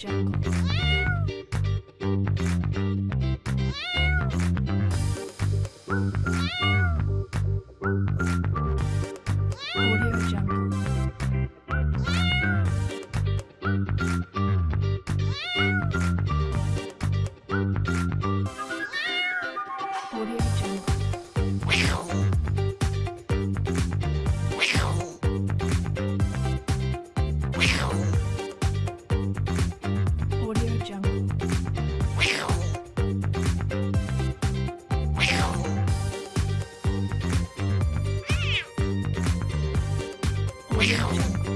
jackals. Meow. Meow. Meow. Wow.